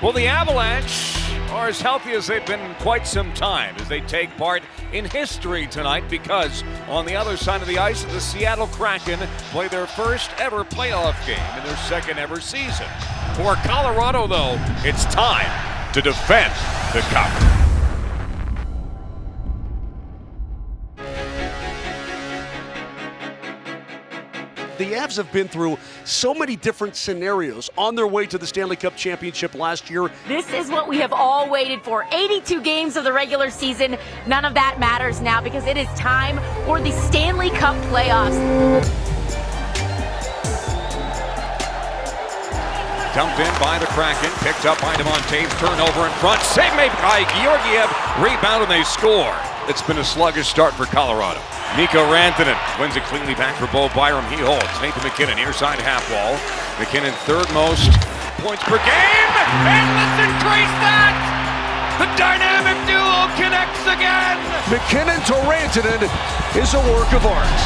Well, the Avalanche are as healthy as they've been in quite some time as they take part in history tonight because on the other side of the ice, the Seattle Kraken play their first ever playoff game in their second ever season. For Colorado, though, it's time to defend the cup. The Avs have been through so many different scenarios on their way to the Stanley Cup championship last year. This is what we have all waited for 82 games of the regular season. None of that matters now because it is time for the Stanley Cup playoffs. Dumped in by the Kraken, picked up by Devon Toews, turnover in front, save made by Georgiev, rebound and they score. It's been a sluggish start for Colorado. Mikko Rantanen wins it cleanly back for Bo Byram. He holds. Nathan MacKinnon, near side half wall. MacKinnon third most points per game. And let's increase that! The dynamic duo connects again! MacKinnon to Rantanen is a work of art.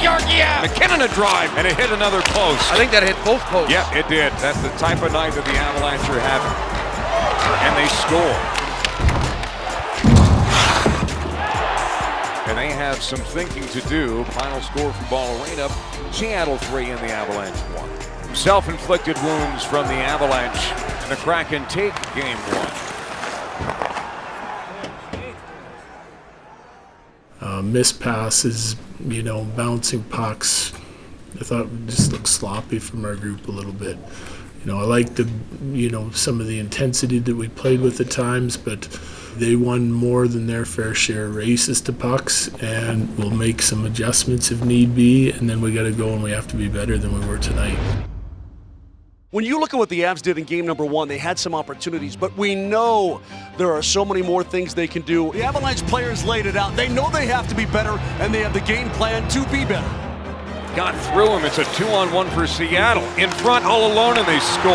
Georgiev. MacKinnon a drive, and it hit another post. I think that hit both posts. Yeah, it did. That's the type of night that the Avalanche are having. And they score. And they have some thinking to do. Final score from Ball Arena, Seattle 3 and the Avalanche 1. Self-inflicted wounds from the Avalanche, and the Kraken take game one. Uh, missed passes, you know, bouncing pucks. I thought it just looked sloppy from our group a little bit. You know, I liked the, you know, some of the intensity that we played with at times, but they won more than their fair share of races to pucks, and we'll make some adjustments if need be, and then we got to go and we have to be better than we were tonight. When you look at what the Avs did in game number one, they had some opportunities, but we know there are so many more things they can do. The Avalanche players laid it out. They know they have to be better, and they have the game plan to be better. Got through him. It's a two-on-one for Seattle. In front, all alone, and they score.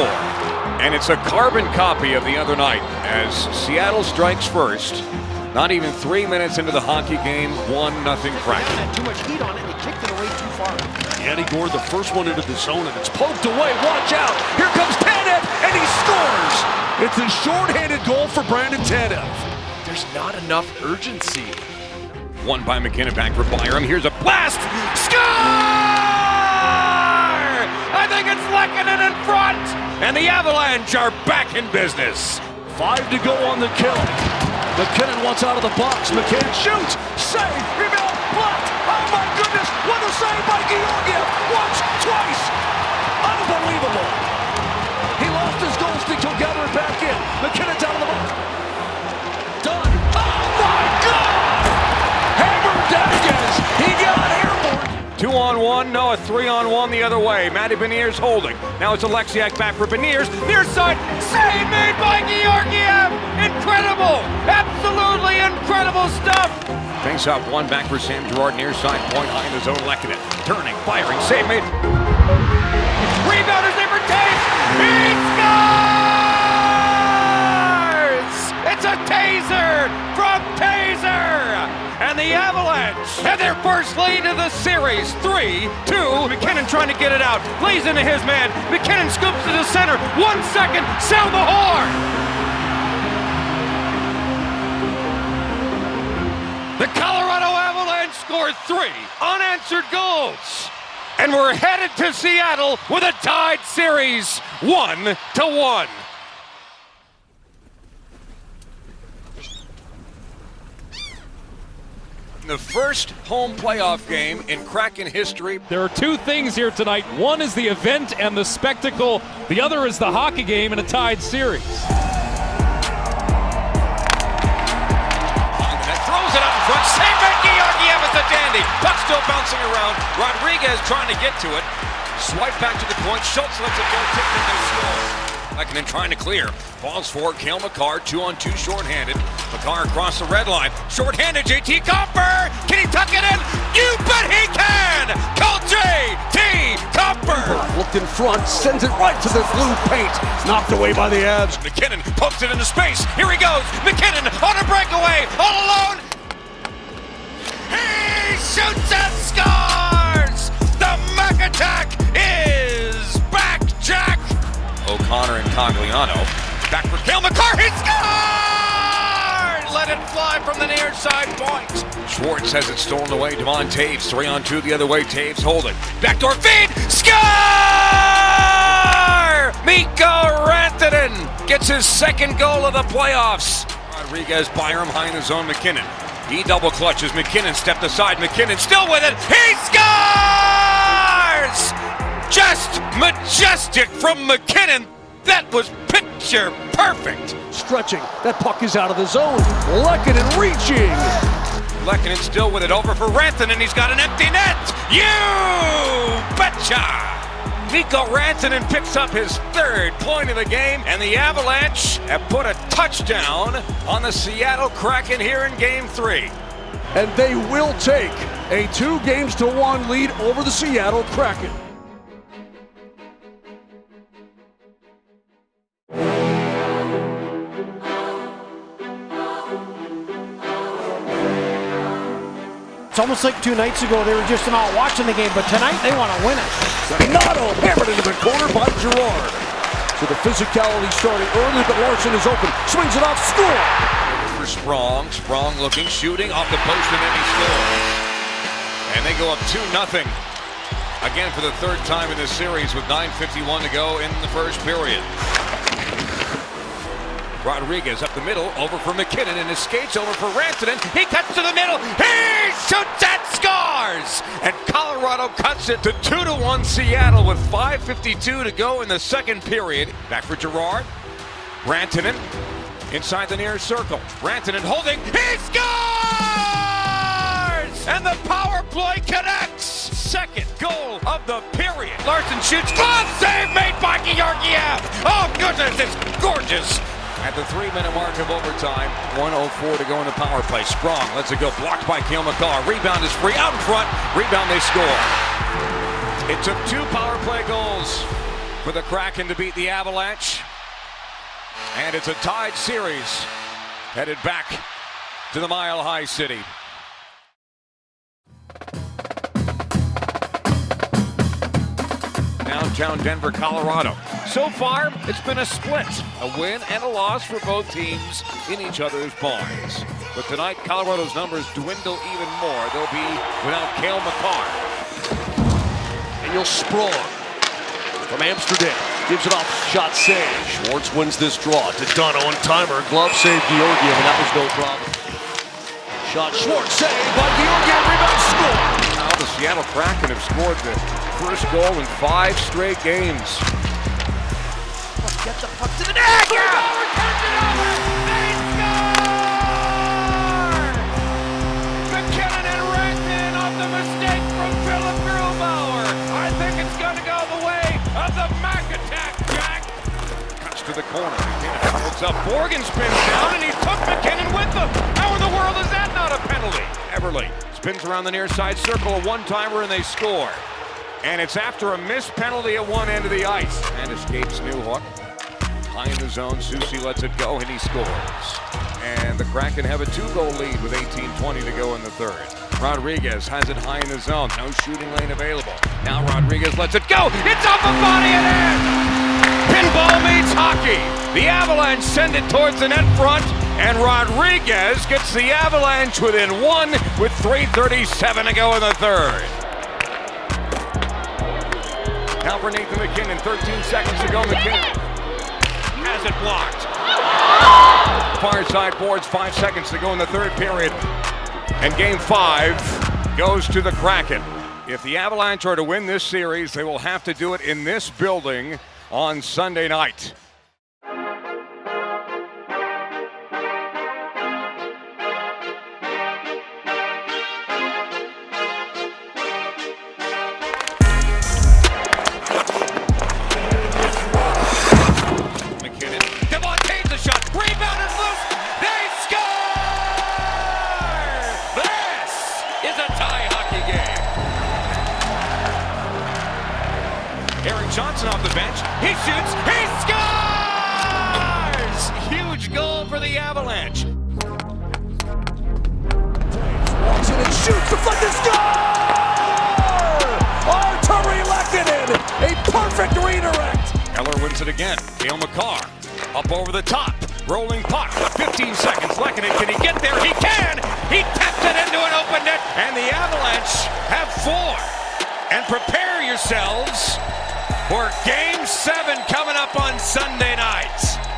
And it's a carbon copy of the other night as Seattle strikes first. Not even three minutes into the hockey game, one nothing Kraken. Too much heat on it. He kicked it away too far. Yanni Gourde, the first one into the zone, and it's poked away. Watch out. Here comes Tanev, and he scores. It's a shorthanded goal for Brandon Tanev. There's not enough urgency. One by MacKinnon back for Byram. Here's a blast. Score! I think it's Lehkonen in front. And the Avalanche are back in business. Five to go on the kill. MacKinnon wants out of the box. MacKinnon shoots. Save. Rebound. Blocked. Oh my goodness. What a save by Georgiev. Once, twice. Unbelievable. He lost his goal stick. He'll gather it back in. Two on one, no, a three on one the other way. Matty Beniers holding. Now it's Oleksiak back for Beniers. Near side, save made by Georgiev! Incredible! Absolutely incredible stuff! Face off one back for Sam Girard near side point behind his own Lehkonen. Turning, firing, save made. Rebound is there for Toews! He scores! It's a taser from Taser! And the Avalanche have their first lead of the series. 3-2. MacKinnon trying to get it out. Plays into his man. MacKinnon scoops to the center. One second. Sound the horn! The Colorado Avalanche scored three unanswered goals. And we're headed to Seattle with a tied series, one to one. The first home playoff game in Kraken history. There are two things here tonight. One is the event and the spectacle. The other is the hockey game in a tied series. throws it up in front. Save by Georgiev. It's a dandy. Puck still bouncing around. Rodrigues trying to get to it. Swipe back to the point. Schultz lets it go. Tipped and they score. Lehkonen trying to clear. Falls for Cale Makar, two on two, shorthanded. Makar across the red line. Shorthanded. JT Compher. Can he tuck it in? You bet he can. Call JT Compher. Looked in front, sends it right to the blue paint. Knocked away by the Avs. MacKinnon pokes it into space. Here he goes. MacKinnon on a breakaway. All alone. He shoots and scores! Cogliano. Back for Cale Makar. He scores! Let it fly from the near side point. Schwartz has it stolen away. Devon Toews. three on two the other way. Taves hold it. Backdoor feed. Score! Mikko Rantanen gets his second goal of the playoffs. Rodrigues Byram high in the zone. MacKinnon. He double clutches. MacKinnon stepped aside. MacKinnon still with it. He scores! Just majestic from MacKinnon. That was picture perfect. Stretching. That puck is out of the zone. Lehkonen reaching. Lehkonen still with it over for Rantanen. And he's got an empty net. You betcha! Mikko Rantanen picks up his third point of the game, and the Avalanche have put a touchdown on the Seattle Kraken here in Game 3. And they will take a two games to one lead over the Seattle Kraken. It's almost like two nights ago they were just not watching the game, but tonight they want to win it. Donato hammered into the corner by Girard. So the physicality starting early, but Larsson is open. Swings it off, score! For Sprong, Sprong looking, shooting off the post, and then he scores. And they go up 2 nothing. Again for the third time in this series with 9.51 to go in the first period. Rodrigues up the middle, over for MacKinnon, and his skates over for Rantanen. He cuts to the middle, he shoots and scores! And Colorado cuts it to 2 to 1 Seattle with 5.52 to go in the second period. Back for Girard. Rantanen inside the near circle. Rantanen holding, he scores! And the power play connects! Second goal of the period. Larsson shoots, glove save made by Georgiev! Oh goodness, it's gorgeous! At the three-minute mark of overtime, 104 to go in the power play. Sprong lets it go, blocked by Cale Makar. Rebound is free, out in front. Rebound, they score. It took two power play goals for the Kraken to beat the Avalanche. And it's a tied series headed back to the Mile High City. Downtown Denver, Colorado. So far, it's been a split, a win and a loss for both teams in each other's barns. But tonight, Colorado's numbers dwindle even more. They'll be without Cale Makar. You'll Sprong from Amsterdam. Gives it off, shot save. Schwartz wins this draw to Dono and timer. Glove save Georgiev, and that was no problem. Shot Schwartz save by Georgiev, rebound score. Now the Seattle Kraken have scored the first goal in five straight games. Get the puck to the net. MacKinnon to the corner. MacKinnon holds up. Morgan spins down, and he took MacKinnon with him. How in the world is that not a penalty? Eberle spins around the near side circle, a one-timer, and they score. And it's after a missed penalty at one end of the ice. And escapes Newhook. High in the zone, Soucy lets it go, and he scores. And the Kraken have a two-goal lead with 18-20 to go in the third. Rodrigues has it high in the zone. No shooting lane available. Now Rodrigues lets it go. It's off the body and in! The Avalanche send it towards the net front, and Rodrigues gets the Avalanche within one with 3.37 to go in the third. Now for Nathan MacKinnon, 13 seconds to go. MacKinnon has it blocked. Far side boards, five seconds to go in the third period. And game five goes to the Kraken. If the Avalanche are to win this series, they will have to do it in this building on Sunday night. The bench. He shoots. He scores! Huge goal for the Avalanche. Walks in and shoots, deflected, score! Artturi Lehkonen, a perfect redirect. Miller wins it again. Cale Makar up over the top. Rolling puck. 15 seconds. Lehkonen, can he get there? He can! He tapped it into an open net. And the Avalanche have four. And prepare yourselves for Game 7 coming up on Sunday night.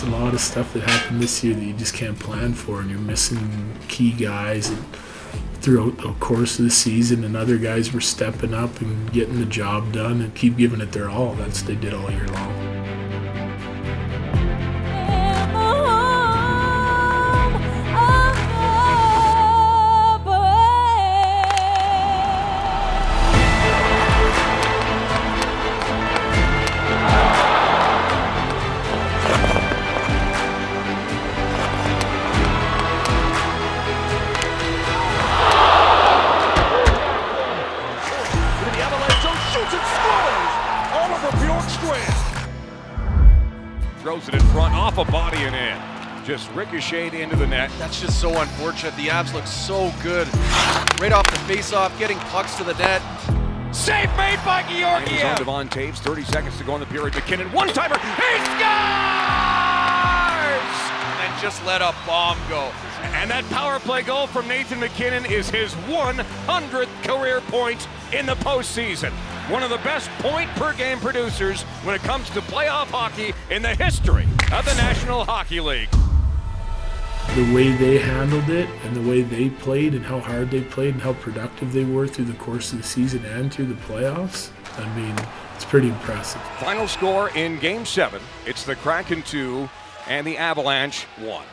There's a lot of stuff that happened this year that you just can't plan for, and you're missing key guys and throughout the course of the season. And other guys were stepping up and getting the job done and keep giving it their all. That's they did all year long. Off body and in. Just ricocheted into the net. That's just so unfortunate. The abs look so good. Right off the face-off, getting pucks to the net. Save made by And he's on Devon Toews. 30 seconds to go in the period. MacKinnon, one timer. He scores! And just let a bomb go. And that power play goal from Nathan MacKinnon is his 100th career point in the postseason. One of the best point per game producers when it comes to playoff hockey in the history of the National Hockey League. The way they handled it and the way they played and how hard they played and how productive they were through the course of the season and through the playoffs, I mean, it's pretty impressive. Final score in game seven it's the Kraken 2 and the Avalanche 1.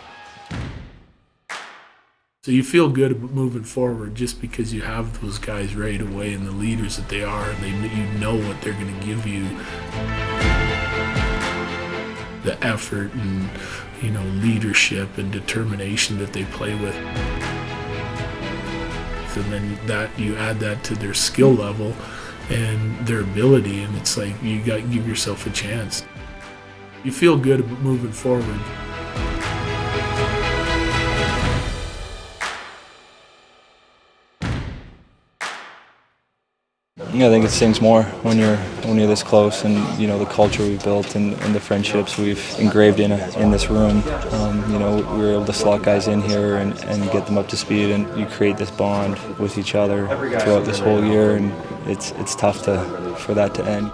So you feel good moving forward just because you have those guys right away and the leaders that they are, and they you know what they're going to give you. The effort and you know leadership and determination that they play with. And then that you add that to their skill level and their ability, and it's like you got to give yourself a chance. You feel good moving forward. Yeah, I think it stings more when you're when you're this close, and you know the culture we've built and, and the friendships we've engraved in in this room. Um, you know, we were able to slot guys in here and, and get them up to speed, and you create this bond with each other throughout this whole year, and it's it's tough to for that to end.